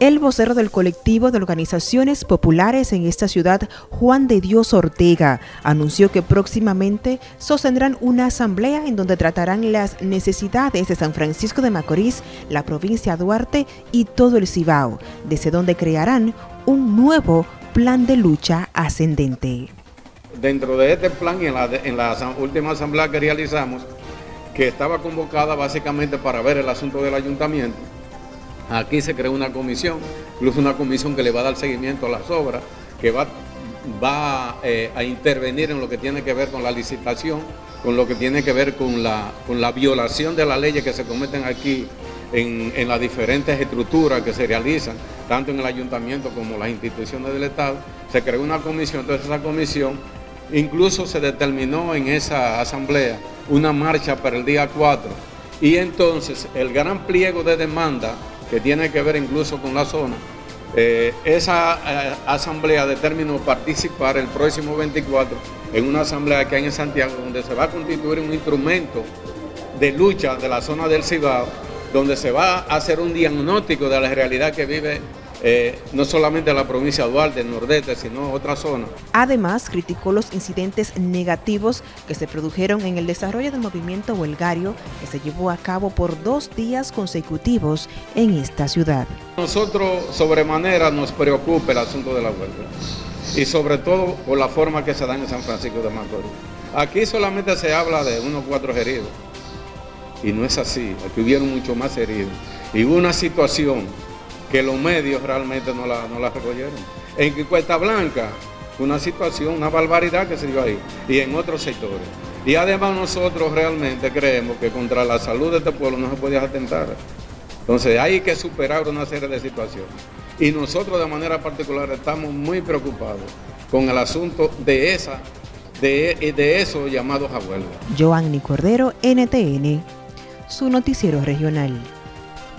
El vocero del colectivo de organizaciones populares en esta ciudad, Juan de Dios Ortega, anunció que próximamente sostendrán una asamblea en donde tratarán las necesidades de San Francisco de Macorís, la provincia Duarte y todo el Cibao, desde donde crearán un nuevo plan de lucha ascendente. Dentro de este plan y en la última asamblea que realizamos, que estaba convocada básicamente para ver el asunto del ayuntamiento, Aquí se creó una comisión, incluso una comisión que le va a dar seguimiento a las obras, que va, eh, a intervenir en lo que tiene que ver con la licitación, con lo que tiene que ver con la, con la violación de las leyes que se cometen aquí en, en, las diferentes estructuras que se realizan, tanto en el ayuntamiento como las instituciones del Estado. Se creó una comisión, entonces esa comisión incluso se determinó en esa asamblea una marcha para el día 4 y entonces el gran pliego de demanda que tiene que ver incluso con la zona. Eh, esa eh, asamblea determinó participar el próximo 24 en una asamblea que hay en Santiago donde se va a constituir un instrumento de lucha de la zona del Cibao, donde se va a hacer un diagnóstico de la realidad que vive eh, no solamente la provincia de Duarte, el nordeste, sino otra zona. Además, criticó los incidentes negativos que se produjeron en el desarrollo del movimiento huelgario que se llevó a cabo por dos días consecutivos en esta ciudad. Nosotros sobremanera nos preocupa el asunto de la huelga y sobre todo por la forma que se da en San Francisco de Macorís. Aquí solamente se habla de unos cuatro heridos y no es así, aquí hubieron mucho más heridos. Y hubo una situación que los medios realmente no la, no la recogieron. En Cuesta Blanca, una situación, una barbaridad que se dio ahí, y en otros sectores. Y además nosotros realmente creemos que contra la salud de este pueblo no se podía atentar. Entonces hay que superar una serie de situaciones. Y nosotros de manera particular estamos muy preocupados con el asunto de esa, de, de eso llamados a huelga. Joanny Cordero, NTN, su noticiero regional.